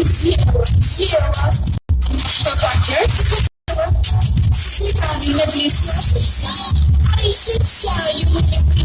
zero, zero, sugar. Você tá vindo a minha Aí, gente, eu vou ter que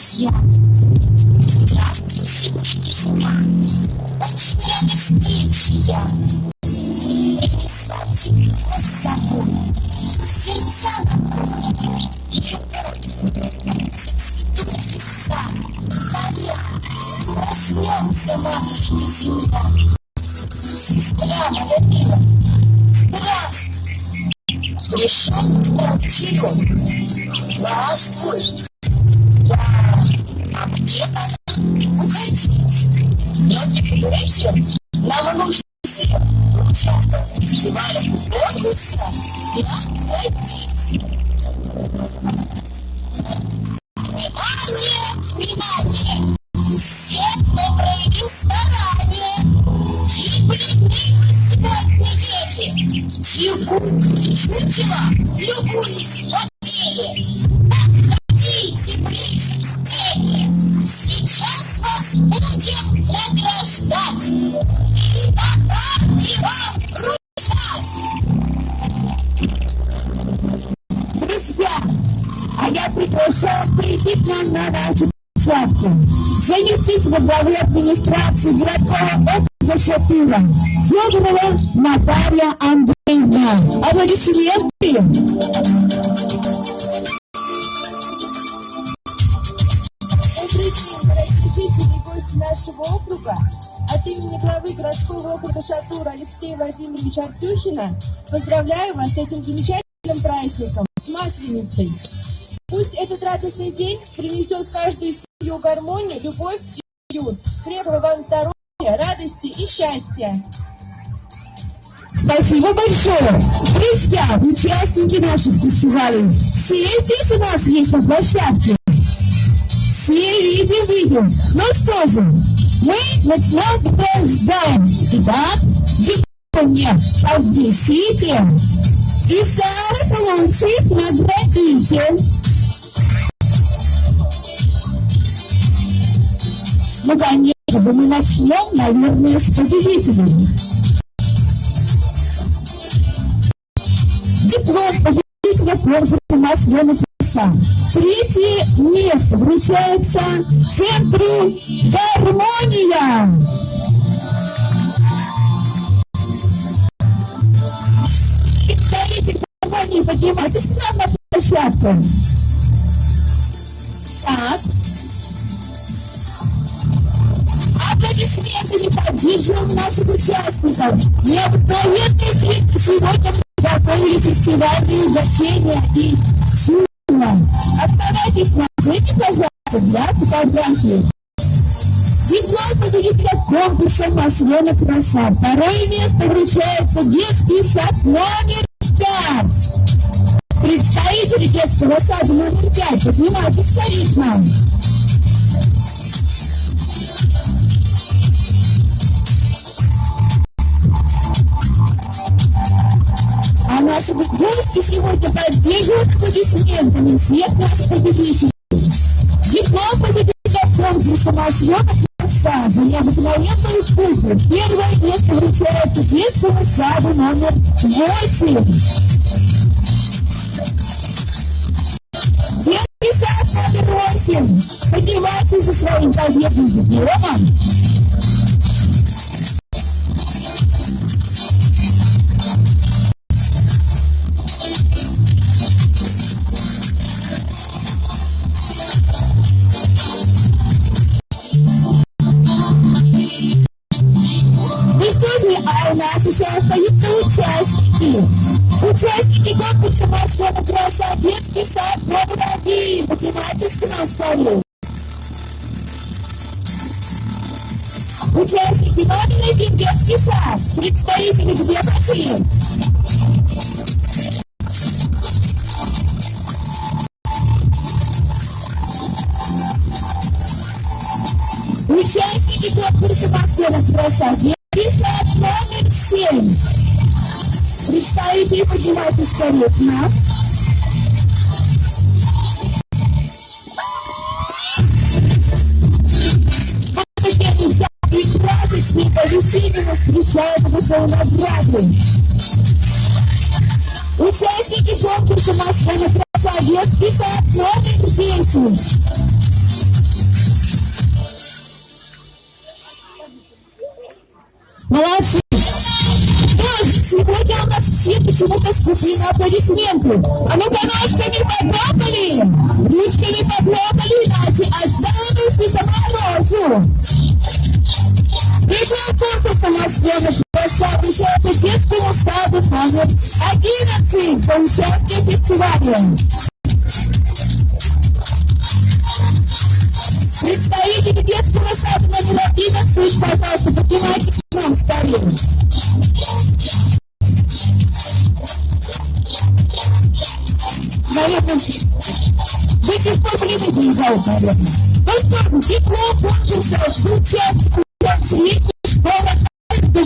вам, друзья. Поздравляю вас с этим замечательным праздником, с Масленицей. Пусть этот радостный день принесет в каждую семью гармонию, любовь и уют. Крепкого вам здоровья, радости и счастья. Спасибо большое. Друзья, участники наших фестивалей, все здесь у нас есть на площадке. Все видим, видим. Ну что же, мы награждаем. Итак, дипломе поднесите и самых лучших наградите. Ну, конечно, мы начнем, наверное, с победителей. Диплом победителя конкурса «Масляный краса». Третье место вручается Центру «Гармония». Представитель гармонии, поднимайтесь к нам на площадку. Так. Аплодисментами поддерживаем наших участников. Необыкновенные зрители сегодня готовили фестивальные угощения и чудо. Оставайтесь на сцене, пожалуйста, для фотографии. Диплом победителя конкурса «Маслена краса». Второе место вручается детский сад номер пять. Представители детского сада номер пять, поднимайтесь скорее к нам. А наши гости сегодня поддерживают аплодисментами всех наших победителей. Диплом победителя конкурса «Маслена краса» за необыкновенную кухню. Первое место вручается детскому саду номер восемь. Детский сад номер восемь. Поднимайтесь за своим победным дипломом. Еще остаются участники. Участники конкурса «Маслена краса» детский сад номер один. К нам скорее. Участники номер один детский сад. Представители где пошли? Участники конкурса «Маслена краса» Представители поднимайтесь скорее к нам. И красочные повесительно встречают его свои награды. Участники конкурса «Маслена краса» Молодцы! Молодцы! Сегодня у нас все почему-то скупили на аплодисменты. А ну-ка ножками похлопали, ручками похлопали, иначе останусь не заморожу. Третьим конкурсом «Москва обращается детскому саду номер 11 за участие в фестивале. Представители детского сада номер 11, пожалуйста, поднимайтесь к нам скорее. Наверное, до сих пор время доезжают, наверное. Ну что диплом конкурса в средней школы 2.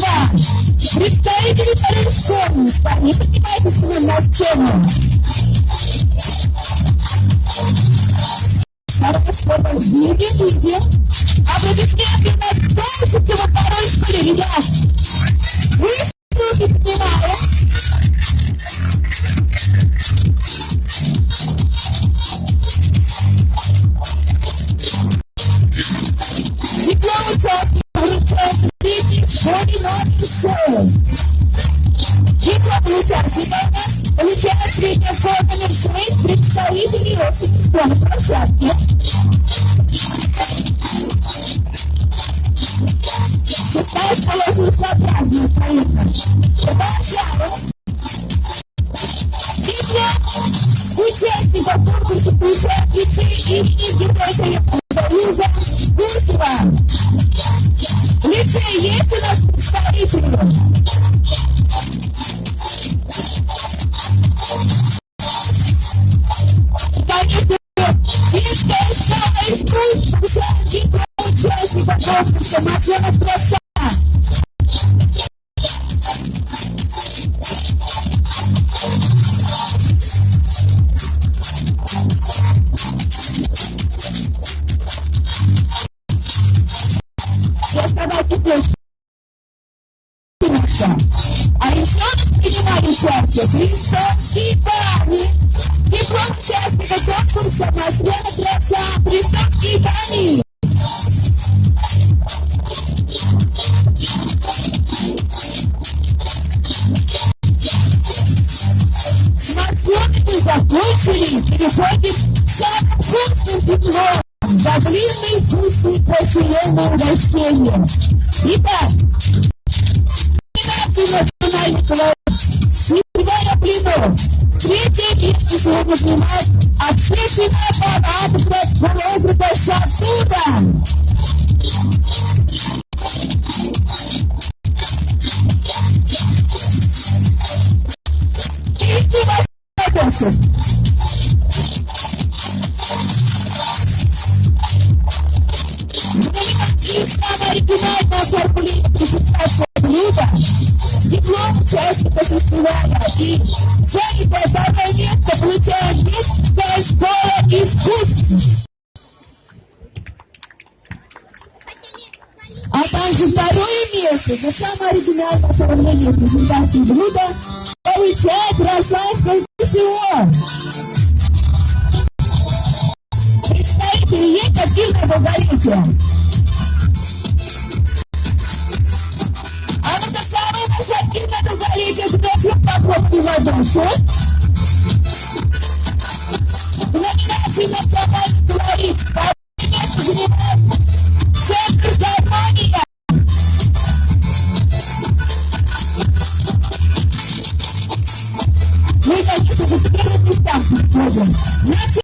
Представители второй школы, парни, поднимайтесь к нам на сцену. Хорошо, видим, видим. Аплодисменты у нас кто учится во второй? Вы руки поднимаем. Диплом у нас получает средняя школа номер 6 представителей общей школы площадки. Шестая школа звукообразная, поехали. Продолжаем. Участника конкурса получает лицей имени Героя Союза Гусева. Лицей есть у нас cheia. Iba! National Club. Iba, primo! Critique que se demais. A gente não é parado para o outro deixar tudo. Isso vai ser Оформление презентация блюда, диплом участника фестиваля и занятое второе место получает детская школа искусств. А также второе место за самое оригинальное оформление презентации блюда получает Рошанское СТО. Представители есть активное долголетие. Активное долголетие, кто похлопки в. В номинации «Национальный колорит» второе место занимает Центр гармония. Мы, конечно же, в первых местах подходим.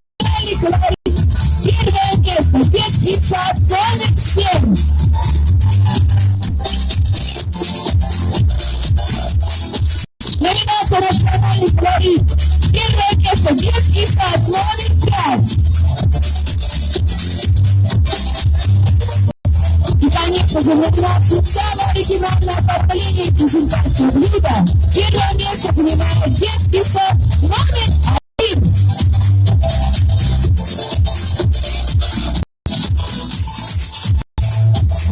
Номинации «Самое оригинальное оформление и презентация блюда» первое место занимает детский сад номер один.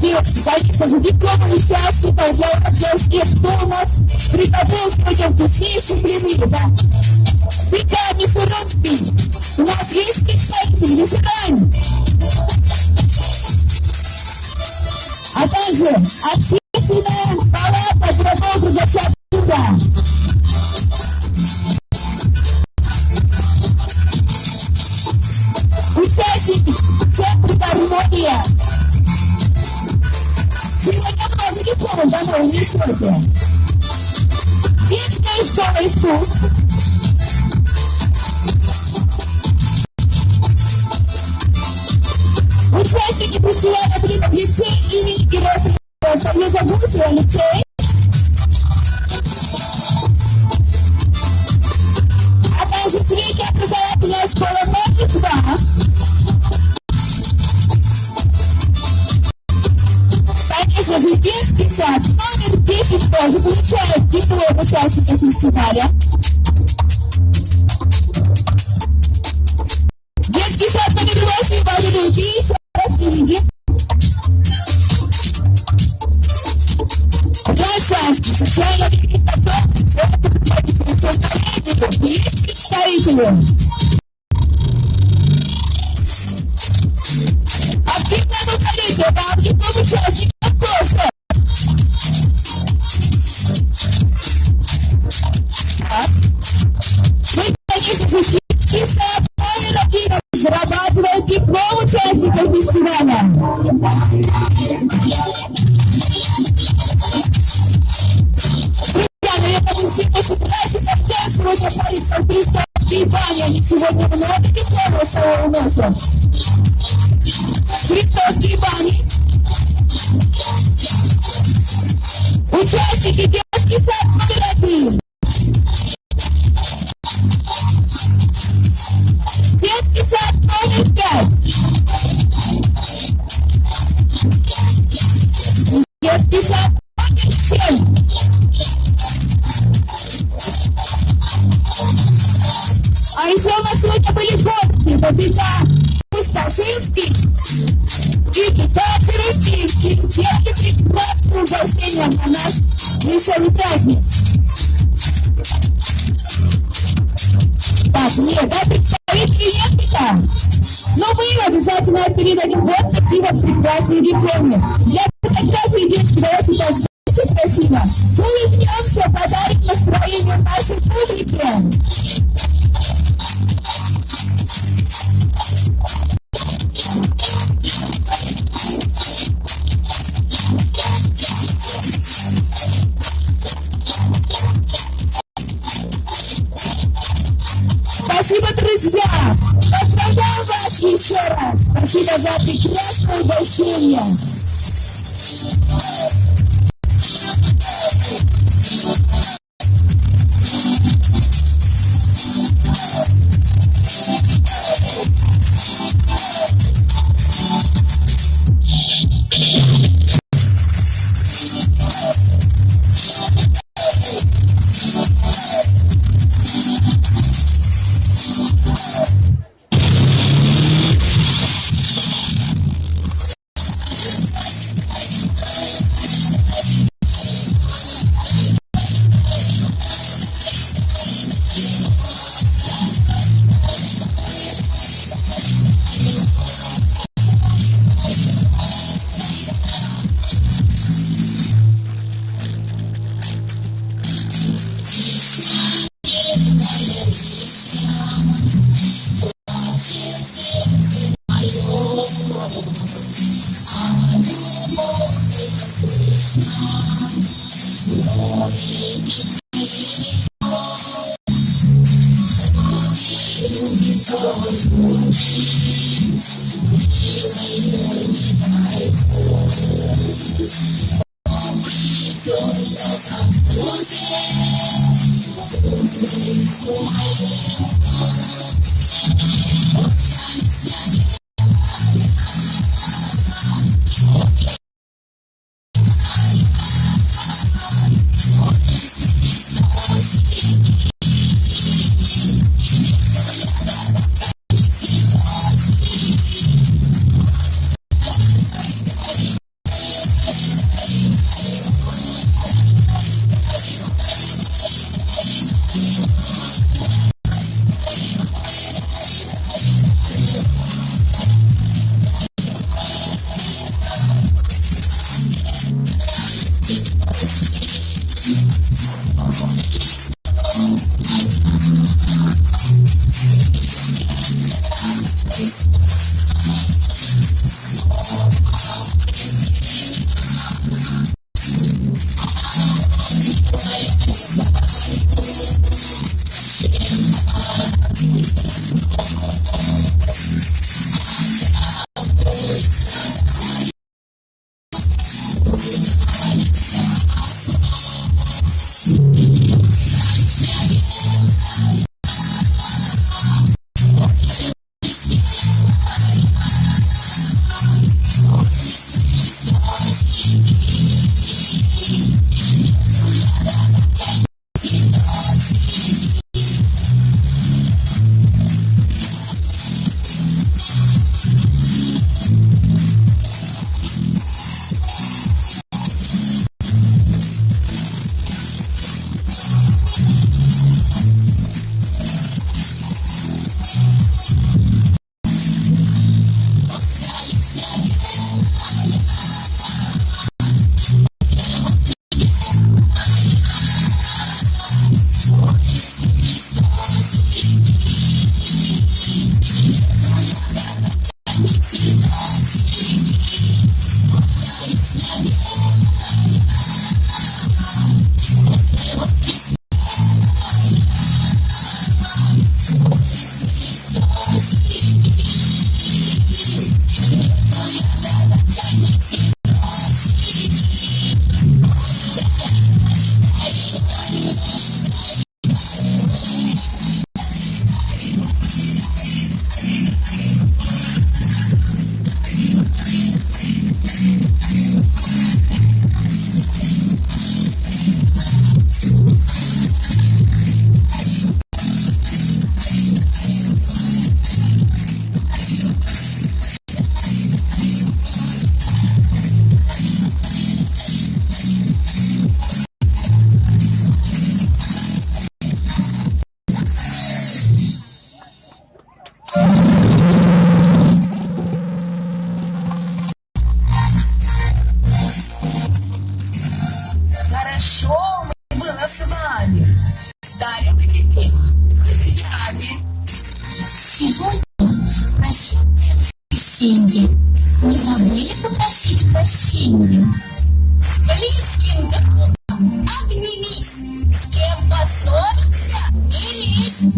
Девочки, конечно же, дипломы участников для Владимирских Томас приготовил сегодня вкуснейшие блины, да. Пекарни Фурунский. У нас есть представители, если Общественная палата Грабовского Шатура. Участники Центра гармония. Сегодня много дипломов домой несете. Детская школа искусств. Участники «Климат лицей» имени Герасимова Союза Гусева лицей. А также средняя образовательная школа номер 2. Конечно же, детский сад номер 10 тоже получает диплом участника фестиваля. Детский сад номер 8 Валерий еще раз не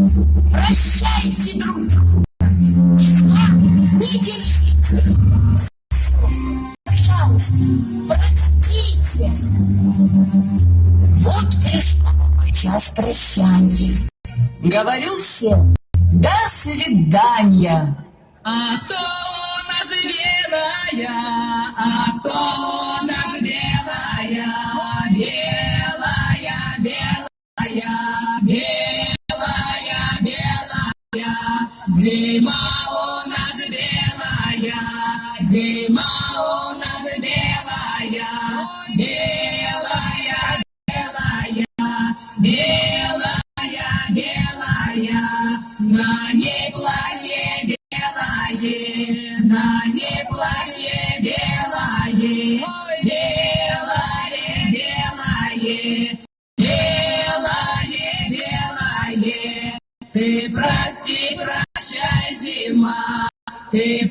Прощайте друг не держите. Пожалуйста. Вот пришла час прощания. Говорю всем, до свидания. А кто у нас? А кто Зима у нас белая, зима у нас белая, белая, белая, белая, белая. На ней зима, ты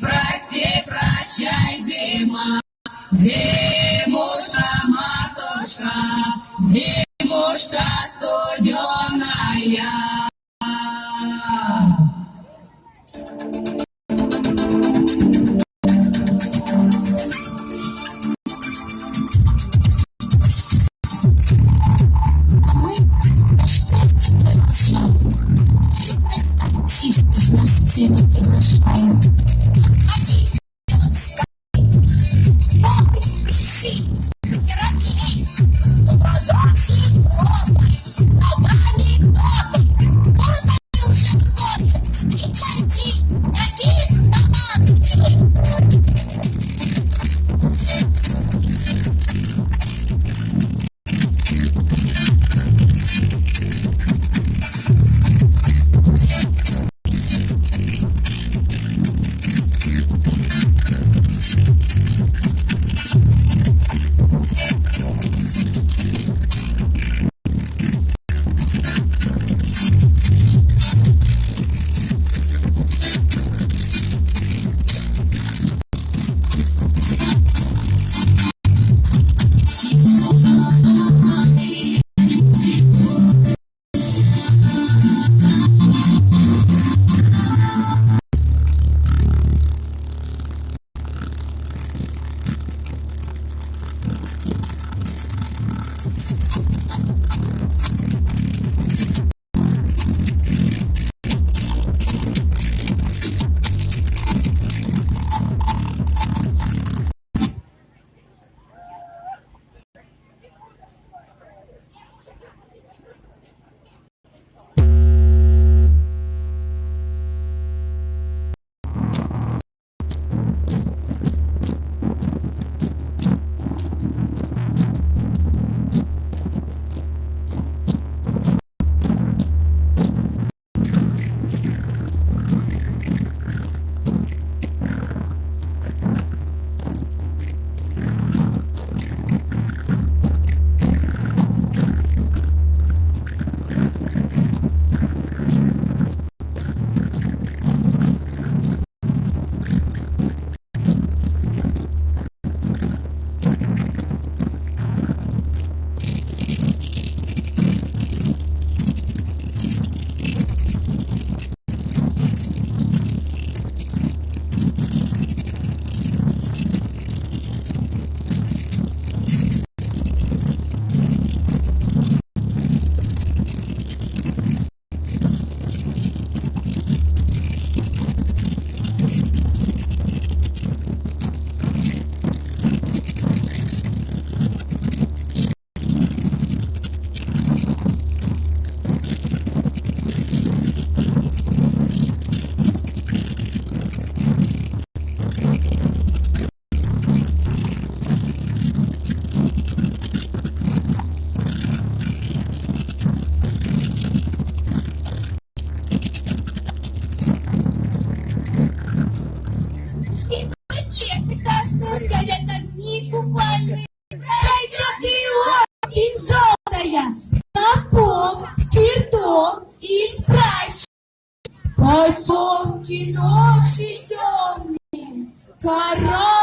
ночи темные, Корочу